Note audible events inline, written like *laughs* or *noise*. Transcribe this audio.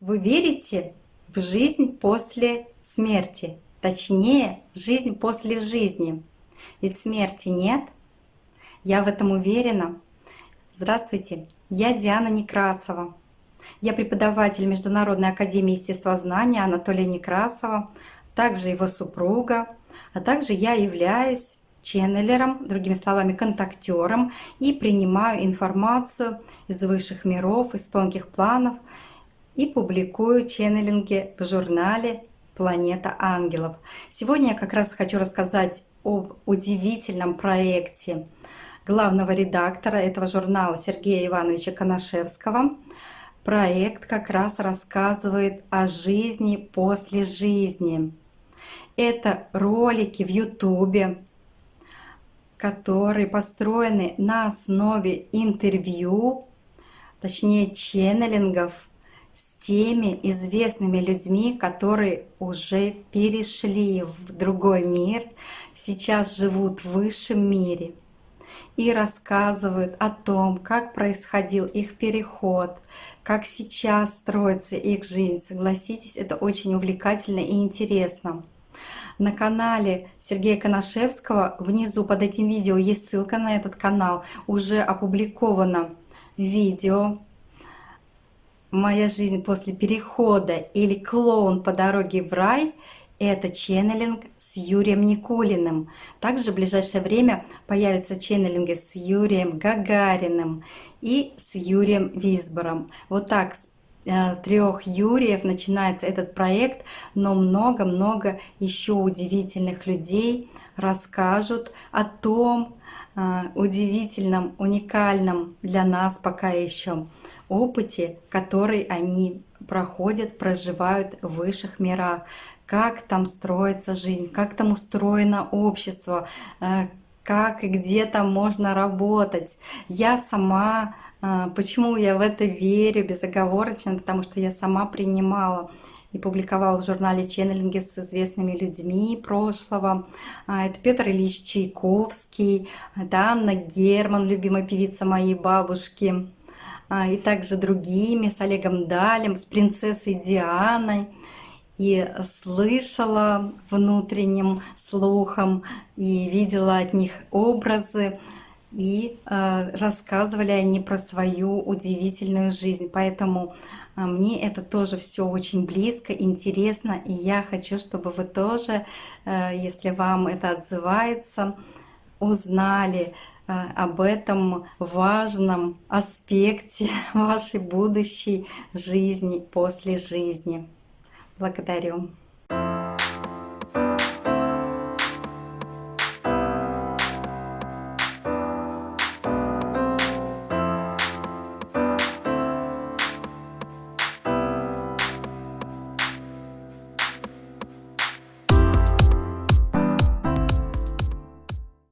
Вы верите в жизнь после смерти? Точнее, жизнь после жизни. Ведь смерти нет. Я в этом уверена. Здравствуйте, я Диана Некрасова. Я преподаватель Международной академии естествознания Анатолия Некрасова, также его супруга, а также я являюсь ченнелером, другими словами, контактером, и принимаю информацию из высших миров, из тонких планов и публикую ченнелинги в журнале «Планета ангелов». Сегодня я как раз хочу рассказать об удивительном проекте главного редактора этого журнала Сергея Ивановича Коношевского. Проект как раз рассказывает о жизни после жизни. Это ролики в Ютубе, которые построены на основе интервью, точнее ченнелингов с теми известными людьми, которые уже перешли в другой мир, сейчас живут в высшем мире и рассказывают о том, как происходил их переход, как сейчас строится их жизнь. Согласитесь, это очень увлекательно и интересно. На канале Сергея Коношевского внизу под этим видео есть ссылка на этот канал. Уже опубликовано видео «Моя жизнь после перехода» или «Клоун по дороге в рай» — это ченнелинг с Юрием Никулиным. Также в ближайшее время появятся ченнелинги с Юрием Гагариным и с Юрием Висбором. Вот так с э, трех Юриев начинается этот проект, но много-много еще удивительных людей расскажут о том э, удивительном, уникальном для нас пока еще опыте, который они проходят, проживают в высших мирах, как там строится жизнь, как там устроено общество, э, как и где там можно работать. Я сама, э, почему я в это верю безоговорочно, потому что я сама принимала и публиковала в журнале «Ченнелинги» с известными людьми прошлого. А, это Петр Ильич Чайковский, это Анна Герман, любимая певица моей бабушки, и также другими, с Олегом Далем, с принцессой Дианой. И слышала внутренним слухом, и видела от них образы, и э, рассказывали они про свою удивительную жизнь. Поэтому э, мне это тоже все очень близко, интересно, и я хочу, чтобы вы тоже, э, если вам это отзывается, узнали, об этом важном аспекте *laughs* вашей будущей жизни после жизни. Благодарю.